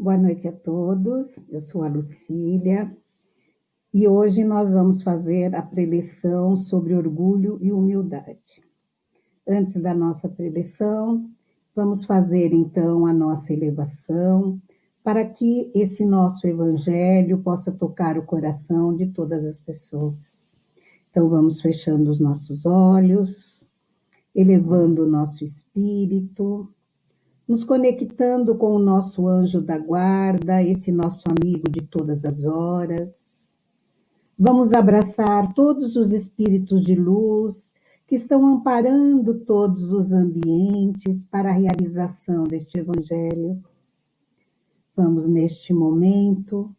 Boa noite a todos. Eu sou a Lucília e hoje nós vamos fazer a preleção sobre orgulho e humildade. Antes da nossa preleção, vamos fazer então a nossa elevação para que esse nosso evangelho possa tocar o coração de todas as pessoas. Então vamos fechando os nossos olhos, elevando o nosso espírito nos conectando com o nosso anjo da guarda, esse nosso amigo de todas as horas. Vamos abraçar todos os espíritos de luz que estão amparando todos os ambientes para a realização deste evangelho. Vamos, neste momento,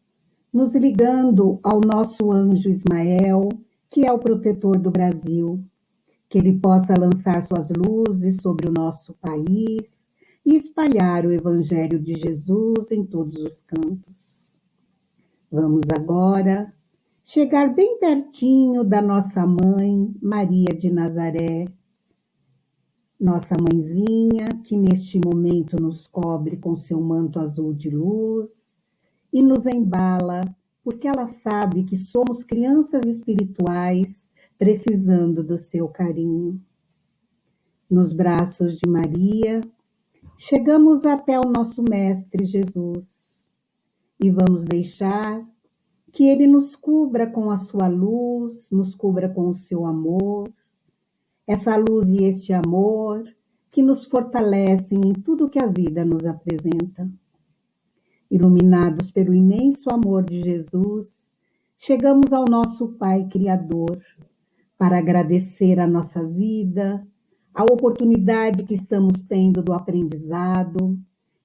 nos ligando ao nosso anjo Ismael, que é o protetor do Brasil, que ele possa lançar suas luzes sobre o nosso país e espalhar o Evangelho de Jesus em todos os cantos. Vamos agora chegar bem pertinho da nossa mãe, Maria de Nazaré, nossa mãezinha, que neste momento nos cobre com seu manto azul de luz e nos embala, porque ela sabe que somos crianças espirituais precisando do seu carinho. Nos braços de Maria, Chegamos até o nosso Mestre Jesus e vamos deixar que ele nos cubra com a sua luz, nos cubra com o seu amor, essa luz e este amor que nos fortalecem em tudo que a vida nos apresenta. Iluminados pelo imenso amor de Jesus, chegamos ao nosso Pai Criador para agradecer a nossa vida, a oportunidade que estamos tendo do aprendizado.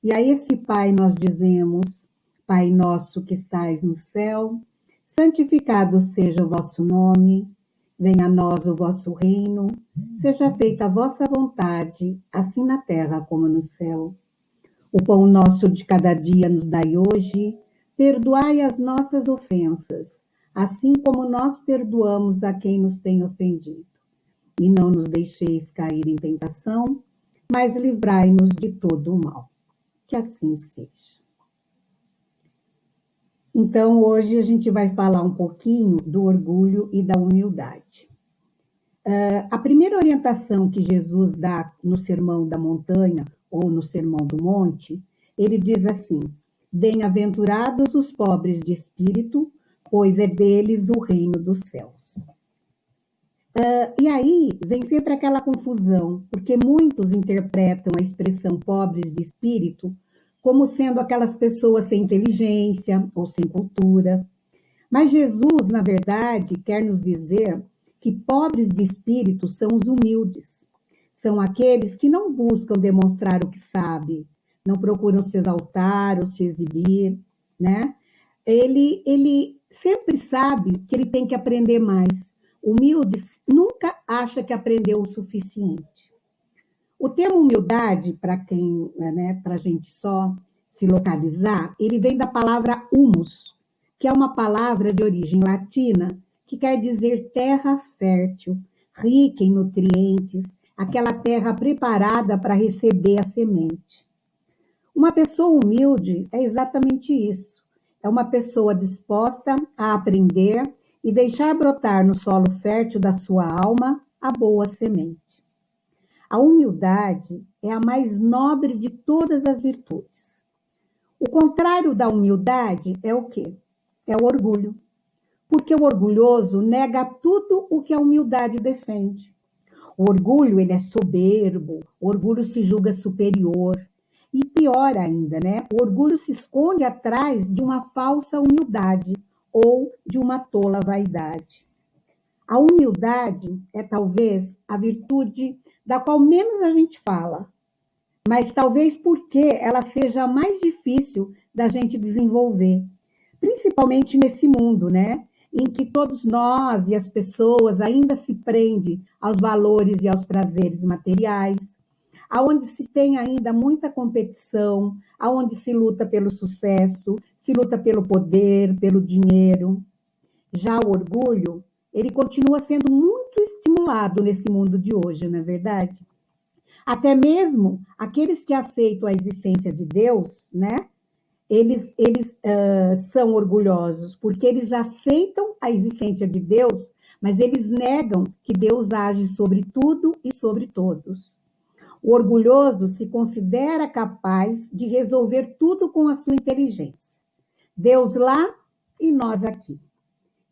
E a esse Pai nós dizemos: Pai nosso que estais no céu, santificado seja o vosso nome, venha a nós o vosso reino, seja feita a vossa vontade, assim na terra como no céu. O pão nosso de cada dia nos dai hoje, perdoai as nossas ofensas, assim como nós perdoamos a quem nos tem ofendido e não nos deixeis cair em tentação, mas livrai-nos de todo o mal. Que assim seja. Então, hoje a gente vai falar um pouquinho do orgulho e da humildade. Uh, a primeira orientação que Jesus dá no Sermão da Montanha ou no Sermão do Monte, ele diz assim: Bem-aventurados os pobres de espírito, pois é deles o reino dos céus. Uh, e aí vem sempre aquela confusão, porque muitos interpretam a expressão pobres de espírito como sendo aquelas pessoas sem inteligência ou sem cultura. Mas Jesus, na verdade, quer nos dizer que pobres de espírito são os humildes. São aqueles que não buscam demonstrar o que sabe, não procuram se exaltar ou se exibir, né? Ele, ele sempre sabe que ele tem que aprender mais Humilde nunca acha que aprendeu o suficiente. O termo humildade, para quem, né, para a gente só se localizar, ele vem da palavra humus, que é uma palavra de origem latina que quer dizer terra fértil, rica em nutrientes, aquela terra preparada para receber a semente. Uma pessoa humilde é exatamente isso. É uma pessoa disposta a aprender e deixar brotar no solo fértil da sua alma a boa semente. A humildade é a mais nobre de todas as virtudes. O contrário da humildade é o quê? É o orgulho. Porque o orgulhoso nega tudo o que a humildade defende. O orgulho, ele é soberbo, o orgulho se julga superior. E pior ainda, né? O orgulho se esconde atrás de uma falsa humildade, ou de uma tola vaidade. A humildade é talvez a virtude da qual menos a gente fala, mas talvez porque ela seja mais difícil da gente desenvolver, principalmente nesse mundo, né? Em que todos nós e as pessoas ainda se prendem aos valores e aos prazeres materiais, aonde se tem ainda muita competição, aonde se luta pelo sucesso, se luta pelo poder, pelo dinheiro. Já o orgulho, ele continua sendo muito estimulado nesse mundo de hoje, não é verdade? Até mesmo aqueles que aceitam a existência de Deus, né? eles, eles uh, são orgulhosos porque eles aceitam a existência de Deus, mas eles negam que Deus age sobre tudo e sobre todos. O orgulhoso se considera capaz de resolver tudo com a sua inteligência. Deus lá e nós aqui.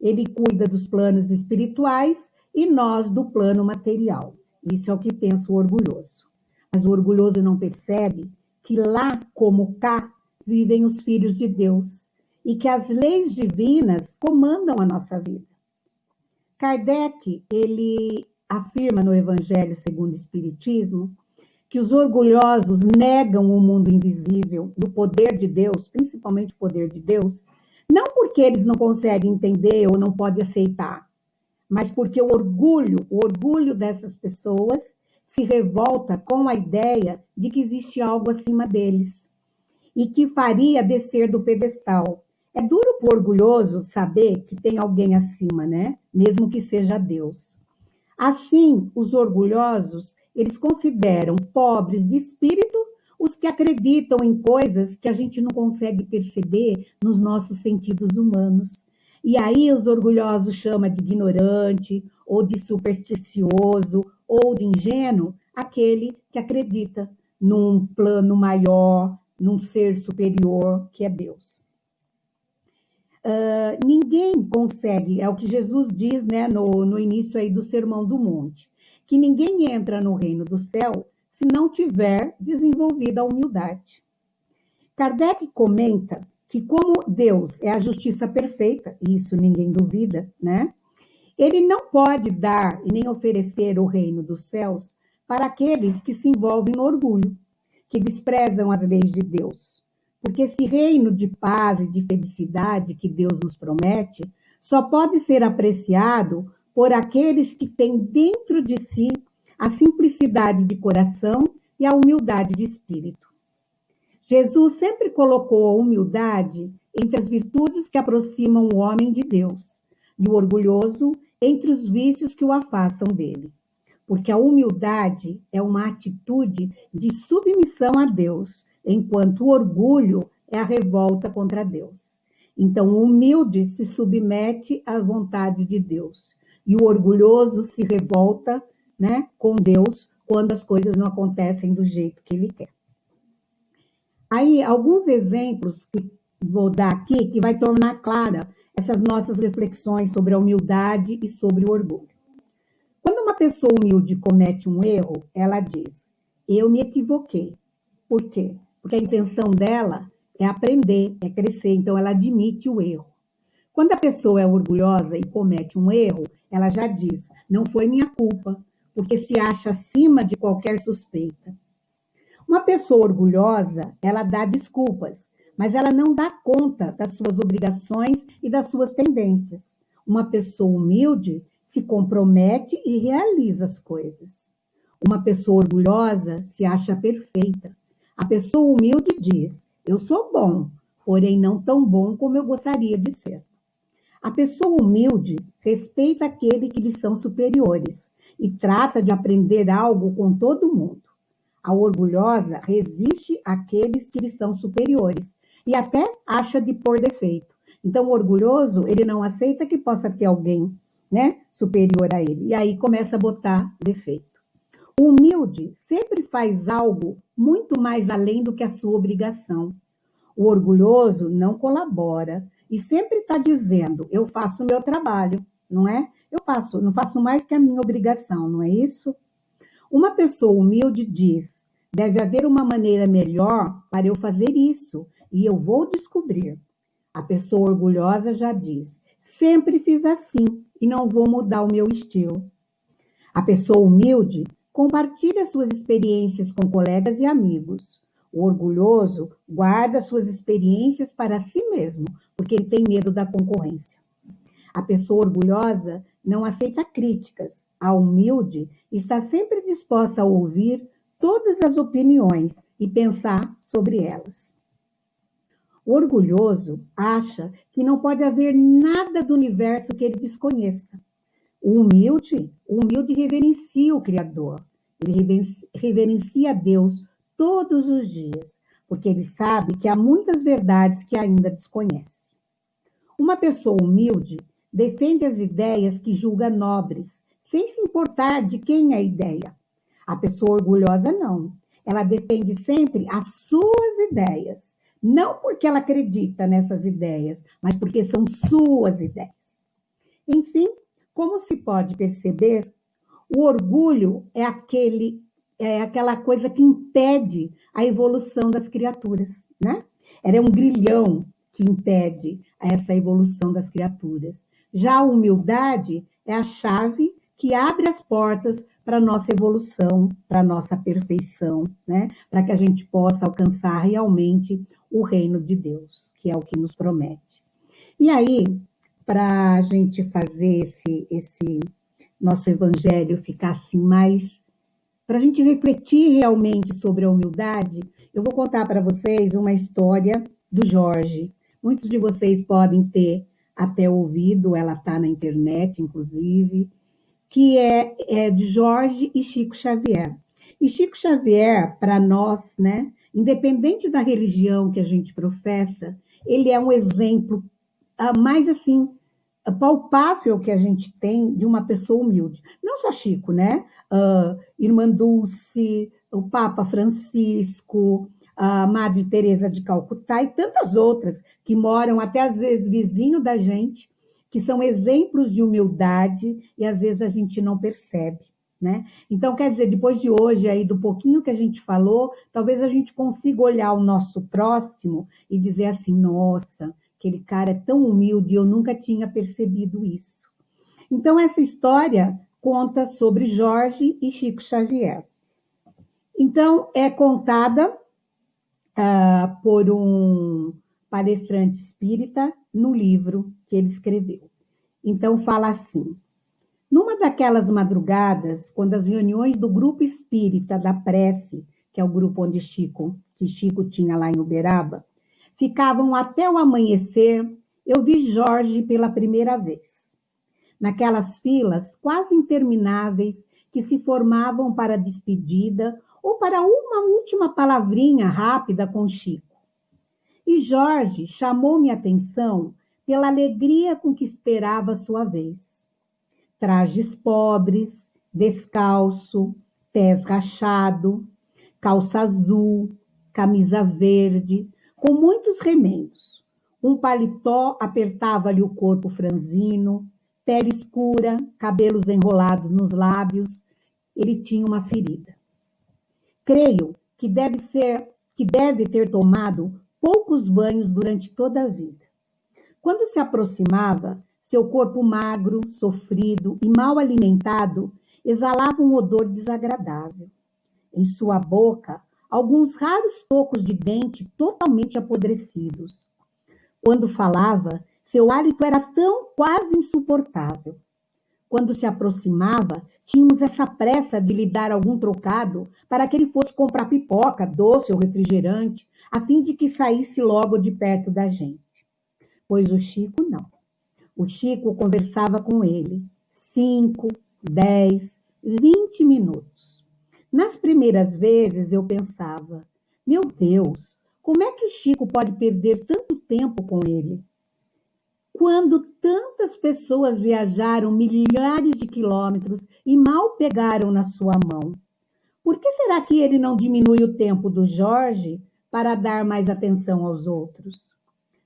Ele cuida dos planos espirituais e nós do plano material. Isso é o que pensa o orgulhoso. Mas o orgulhoso não percebe que lá como cá vivem os filhos de Deus e que as leis divinas comandam a nossa vida. Kardec, ele afirma no Evangelho segundo o Espiritismo que os orgulhosos negam o mundo invisível e o poder de Deus, principalmente o poder de Deus, não porque eles não conseguem entender ou não podem aceitar, mas porque o orgulho, o orgulho dessas pessoas se revolta com a ideia de que existe algo acima deles e que faria descer do pedestal. É duro para o orgulhoso saber que tem alguém acima, né? Mesmo que seja Deus. Assim, os orgulhosos eles consideram pobres de espírito os que acreditam em coisas que a gente não consegue perceber nos nossos sentidos humanos. E aí os orgulhosos chamam de ignorante, ou de supersticioso, ou de ingênuo, aquele que acredita num plano maior, num ser superior que é Deus. Uh, ninguém consegue, é o que Jesus diz né, no, no início aí do Sermão do Monte que ninguém entra no reino do céu se não tiver desenvolvida a humildade. Kardec comenta que, como Deus é a justiça perfeita, e isso ninguém duvida, né? Ele não pode dar e nem oferecer o reino dos céus para aqueles que se envolvem no orgulho, que desprezam as leis de Deus. Porque esse reino de paz e de felicidade que Deus nos promete só pode ser apreciado por aqueles que têm dentro de si a simplicidade de coração e a humildade de espírito. Jesus sempre colocou a humildade entre as virtudes que aproximam o homem de Deus e o orgulhoso entre os vícios que o afastam dele. Porque a humildade é uma atitude de submissão a Deus, enquanto o orgulho é a revolta contra Deus. Então, o humilde se submete à vontade de Deus e o orgulhoso se revolta né, com Deus quando as coisas não acontecem do jeito que ele quer. Aí, alguns exemplos que vou dar aqui que vai tornar clara essas nossas reflexões sobre a humildade e sobre o orgulho. Quando uma pessoa humilde comete um erro, ela diz: Eu me equivoquei. Por quê? Porque a intenção dela é aprender, é crescer, então ela admite o erro. Quando a pessoa é orgulhosa e comete um erro, ela já diz: não foi minha culpa, porque se acha acima de qualquer suspeita. Uma pessoa orgulhosa, ela dá desculpas, mas ela não dá conta das suas obrigações e das suas pendências. Uma pessoa humilde se compromete e realiza as coisas. Uma pessoa orgulhosa se acha perfeita. A pessoa humilde diz: Eu sou bom, porém não tão bom como eu gostaria de ser. A pessoa humilde respeita aquele que lhe são superiores e trata de aprender algo com todo mundo. A orgulhosa resiste àqueles que lhe são superiores e até acha de pôr defeito. Então, o orgulhoso, ele não aceita que possa ter alguém né, superior a ele. E aí começa a botar defeito. O humilde sempre faz algo muito mais além do que a sua obrigação. O orgulhoso não colabora, e sempre está dizendo, eu faço o meu trabalho, não é? Eu faço, não faço mais que a minha obrigação, não é isso? Uma pessoa humilde diz, deve haver uma maneira melhor para eu fazer isso, e eu vou descobrir. A pessoa orgulhosa já diz, sempre fiz assim e não vou mudar o meu estilo. A pessoa humilde compartilha suas experiências com colegas e amigos. O orgulhoso guarda suas experiências para si mesmo, porque ele tem medo da concorrência. A pessoa orgulhosa não aceita críticas. A humilde está sempre disposta a ouvir todas as opiniões e pensar sobre elas. O orgulhoso acha que não pode haver nada do universo que ele desconheça. O humilde, o humilde reverencia o Criador. Ele reverencia Deus todos os dias, porque ele sabe que há muitas verdades que ainda desconhece. Uma pessoa humilde defende as ideias que julga nobres, sem se importar de quem é a ideia. A pessoa orgulhosa não. Ela defende sempre as suas ideias, não porque ela acredita nessas ideias, mas porque são suas ideias. Enfim, como se pode perceber, o orgulho é aquele é aquela coisa que impede a evolução das criaturas, né? Era um grilhão que impede essa evolução das criaturas. Já a humildade é a chave que abre as portas para a nossa evolução, para a nossa perfeição, né? Para que a gente possa alcançar realmente o reino de Deus, que é o que nos promete. E aí, para a gente fazer esse, esse nosso evangelho ficar assim mais. Para a gente refletir realmente sobre a humildade, eu vou contar para vocês uma história do Jorge. Muitos de vocês podem ter até ouvido, ela está na internet, inclusive, que é, é de Jorge e Chico Xavier. E Chico Xavier, para nós, né, independente da religião que a gente professa, ele é um exemplo uh, mais assim palpável que a gente tem de uma pessoa humilde. Não só Chico, né? Uh, Irmã Dulce, o Papa Francisco, a Madre Teresa de Calcutá e tantas outras que moram até às vezes vizinho da gente, que são exemplos de humildade e às vezes a gente não percebe. Né? Então, quer dizer, depois de hoje, aí, do pouquinho que a gente falou, talvez a gente consiga olhar o nosso próximo e dizer assim: nossa, Aquele cara é tão humilde, eu nunca tinha percebido isso. Então, essa história conta sobre Jorge e Chico Xavier. Então, é contada ah, por um palestrante espírita no livro que ele escreveu. Então, fala assim: numa daquelas madrugadas, quando as reuniões do grupo espírita da prece, que é o grupo onde Chico, que Chico tinha lá em Uberaba, ficavam até o amanhecer, eu vi Jorge pela primeira vez. Naquelas filas quase intermináveis que se formavam para despedida ou para uma última palavrinha rápida com Chico. E Jorge chamou minha atenção pela alegria com que esperava sua vez. Trajes pobres, descalço, pés rachado, calça azul, camisa verde, com muitos remendos. Um paletó apertava-lhe o corpo franzino, pele escura, cabelos enrolados nos lábios. Ele tinha uma ferida. Creio que deve ser que deve ter tomado poucos banhos durante toda a vida. Quando se aproximava, seu corpo magro, sofrido e mal alimentado exalava um odor desagradável. Em sua boca alguns raros tocos de dente totalmente apodrecidos. Quando falava, seu hálito era tão quase insuportável. Quando se aproximava, tínhamos essa pressa de lhe dar algum trocado para que ele fosse comprar pipoca, doce ou refrigerante, a fim de que saísse logo de perto da gente. Pois o Chico não. O Chico conversava com ele cinco, dez, vinte minutos nas primeiras vezes eu pensava, meu Deus, como é que o Chico pode perder tanto tempo com ele? Quando tantas pessoas viajaram milhares de quilômetros e mal pegaram na sua mão. Por que será que ele não diminui o tempo do Jorge para dar mais atenção aos outros?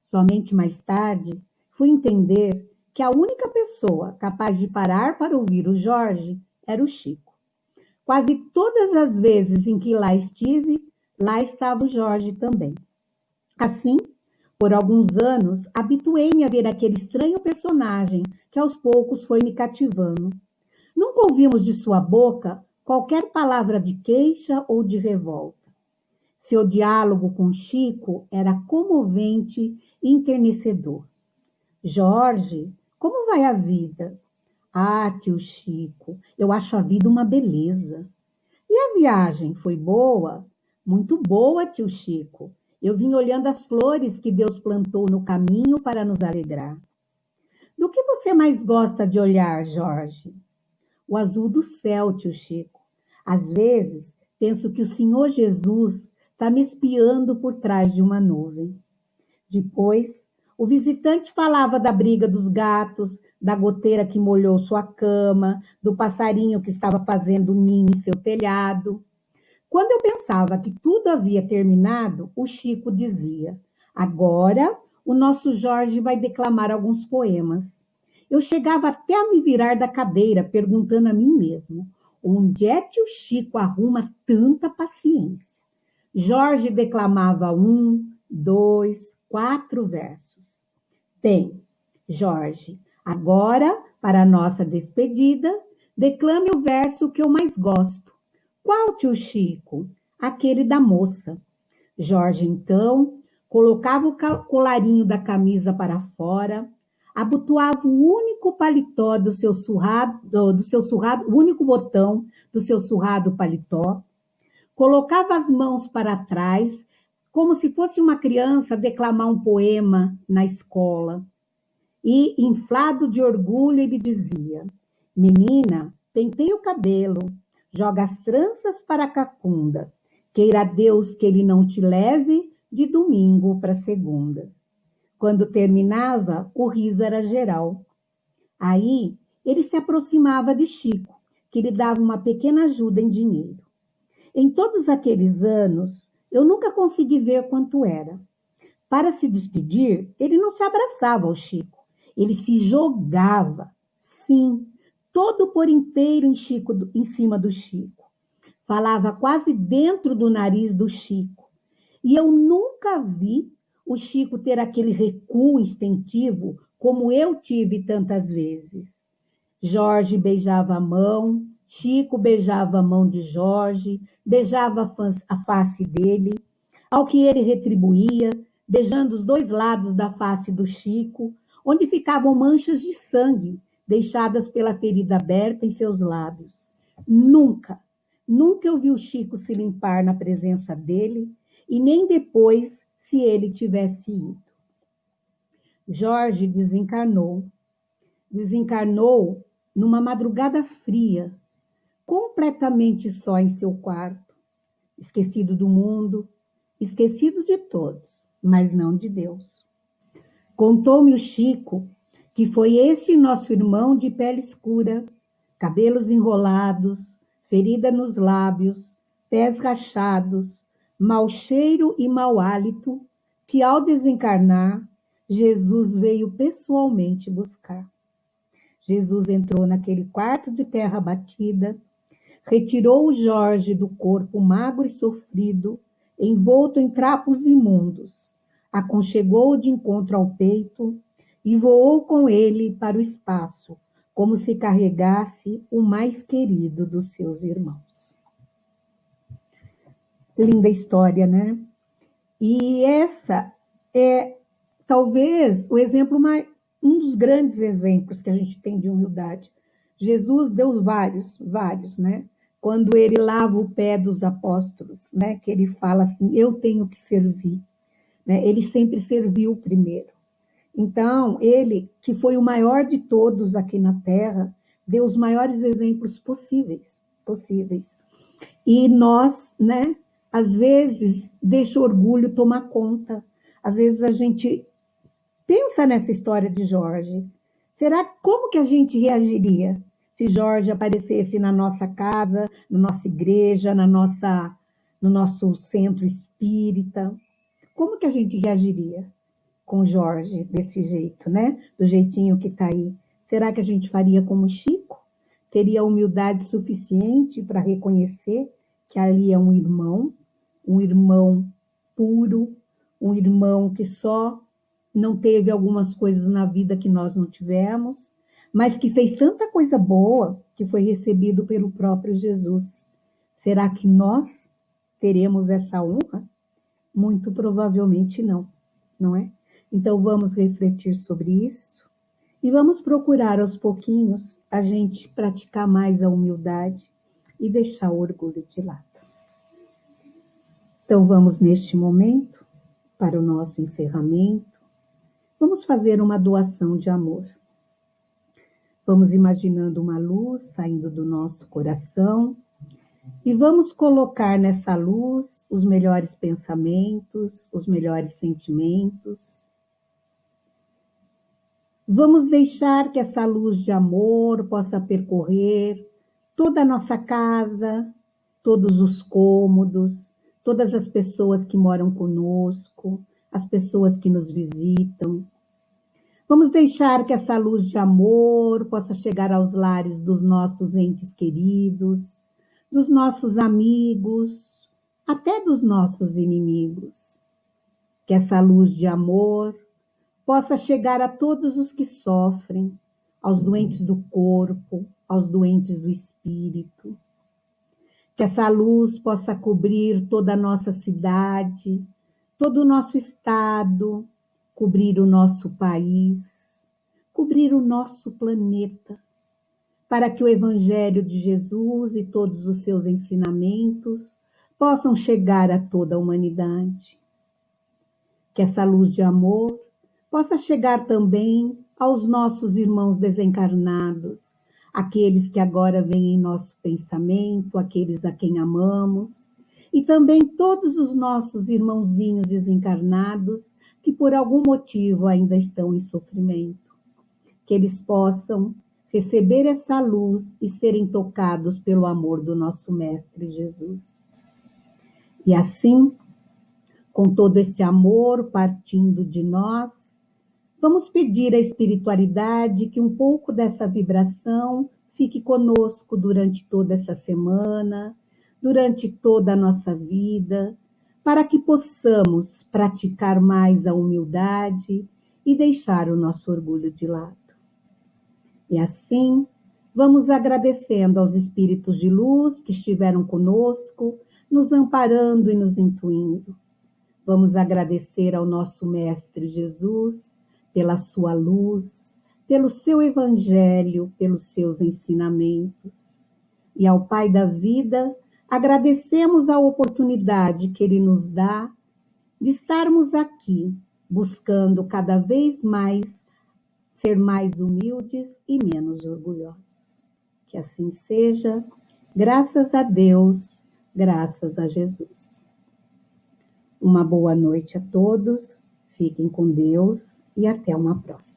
Somente mais tarde fui entender que a única pessoa capaz de parar para ouvir o Jorge era o Chico. Quase todas as vezes em que lá estive, lá estava o Jorge também. Assim, por alguns anos, habituei-me a ver aquele estranho personagem que aos poucos foi me cativando. Nunca ouvimos de sua boca qualquer palavra de queixa ou de revolta. Seu diálogo com Chico era comovente e enternecedor. Jorge, como vai a vida? Ah, tio Chico, eu acho a vida uma beleza. E a viagem foi boa? Muito boa, tio Chico. Eu vim olhando as flores que Deus plantou no caminho para nos alegrar. Do que você mais gosta de olhar, Jorge? O azul do céu, tio Chico. Às vezes, penso que o Senhor Jesus está me espiando por trás de uma nuvem. Depois, o visitante falava da briga dos gatos, da goteira que molhou sua cama, do passarinho que estava fazendo ninho em seu telhado. Quando eu pensava que tudo havia terminado, o Chico dizia: Agora o nosso Jorge vai declamar alguns poemas. Eu chegava até a me virar da cadeira, perguntando a mim mesmo: onde é que o Chico arruma tanta paciência? Jorge declamava um, dois, quatro versos. Bem, Jorge, agora, para nossa despedida, declame o verso que eu mais gosto. Qual, tio Chico? Aquele da moça. Jorge, então, colocava o colarinho da camisa para fora, abotoava o único paletó do seu surrado, do seu surrado, o único botão do seu surrado paletó, colocava as mãos para trás, como se fosse uma criança declamar um poema na escola. E, inflado de orgulho, ele dizia: Menina, pentei o cabelo, joga as tranças para a cacunda. Queira Deus que ele não te leve de domingo para segunda. Quando terminava, o riso era geral. Aí ele se aproximava de Chico, que lhe dava uma pequena ajuda em dinheiro. Em todos aqueles anos, eu nunca consegui ver quanto era. Para se despedir, ele não se abraçava ao Chico, ele se jogava, sim, todo por inteiro em, Chico, em cima do Chico. Falava quase dentro do nariz do Chico. E eu nunca vi o Chico ter aquele recuo instintivo como eu tive tantas vezes. Jorge beijava a mão, Chico beijava a mão de Jorge, beijava a face dele, ao que ele retribuía, beijando os dois lados da face do Chico, onde ficavam manchas de sangue deixadas pela ferida aberta em seus lábios. Nunca, nunca eu vi o Chico se limpar na presença dele, e nem depois se ele tivesse ido. Jorge desencarnou. Desencarnou numa madrugada fria, completamente só em seu quarto, esquecido do mundo, esquecido de todos, mas não de Deus. Contou-me o Chico que foi esse nosso irmão de pele escura, cabelos enrolados, ferida nos lábios, pés rachados, mau cheiro e mau hálito, que ao desencarnar, Jesus veio pessoalmente buscar. Jesus entrou naquele quarto de terra batida, retirou o Jorge do corpo magro e sofrido, envolto em trapos imundos, aconchegou-o de encontro ao peito e voou com ele para o espaço, como se carregasse o mais querido dos seus irmãos. Linda história, né? E essa é talvez o exemplo mais, um dos grandes exemplos que a gente tem de humildade. Jesus deu vários, vários, né? Quando ele lava o pé dos apóstolos, né? Que ele fala assim: eu tenho que servir. Né? Ele sempre serviu primeiro. Então, ele, que foi o maior de todos aqui na Terra, deu os maiores exemplos possíveis, possíveis. E nós, né, às vezes deixa o orgulho tomar conta. Às vezes a gente pensa nessa história de Jorge. Será como que a gente reagiria se Jorge aparecesse na nossa casa, na nossa igreja, na nossa, no nosso centro espírita? Como que a gente reagiria com Jorge desse jeito, né? Do jeitinho que está aí. Será que a gente faria como Chico? Teria humildade suficiente para reconhecer que ali é um irmão um irmão puro, um irmão que só não teve algumas coisas na vida que nós não tivemos, mas que fez tanta coisa boa que foi recebido pelo próprio Jesus. Será que nós teremos essa honra? Muito provavelmente não, não é? Então vamos refletir sobre isso e vamos procurar aos pouquinhos a gente praticar mais a humildade e deixar o orgulho de lado. Então, vamos neste momento, para o nosso encerramento, vamos fazer uma doação de amor. Vamos imaginando uma luz saindo do nosso coração E vamos colocar nessa luz os melhores pensamentos, os melhores sentimentos. Vamos deixar que essa luz de amor possa percorrer toda a nossa casa, todos os cômodos, todas as pessoas que moram conosco, as pessoas que nos visitam. Vamos deixar que essa luz de amor possa chegar aos lares dos nossos entes queridos, dos nossos amigos, até dos nossos inimigos. Que essa luz de amor possa chegar a todos os que sofrem, aos doentes do corpo, aos doentes do espírito. Que essa luz possa cobrir toda a nossa cidade, todo o nosso estado, cobrir o nosso país, cobrir o nosso planeta, para que o Evangelho de Jesus e todos os seus ensinamentos possam chegar a toda a humanidade. Que essa luz de amor possa chegar também aos nossos irmãos desencarnados, aqueles que agora vêm em nosso pensamento, aqueles a quem amamos, e também todos os nossos irmãozinhos desencarnados que por algum motivo ainda estão em sofrimento. Que eles possam receber essa luz e serem tocados pelo amor do nosso Mestre Jesus. E assim, com todo esse amor partindo de nós, vamos pedir à espiritualidade que um pouco desta vibração fique conosco durante toda esta semana, durante toda a nossa vida, para que possamos praticar mais a humildade e deixar o nosso orgulho de lado. E assim, vamos agradecendo aos espíritos de luz que estiveram conosco, nos amparando e nos intuindo. Vamos agradecer ao nosso Mestre Jesus pela sua luz, pelo seu evangelho, pelos seus ensinamentos. E ao Pai da vida, agradecemos a oportunidade que ele nos dá de estarmos aqui, buscando cada vez mais ser mais humildes e menos orgulhosos. Que assim seja, graças a Deus, graças a Jesus. Uma boa noite a todos, fiquem com Deus e até uma próxima.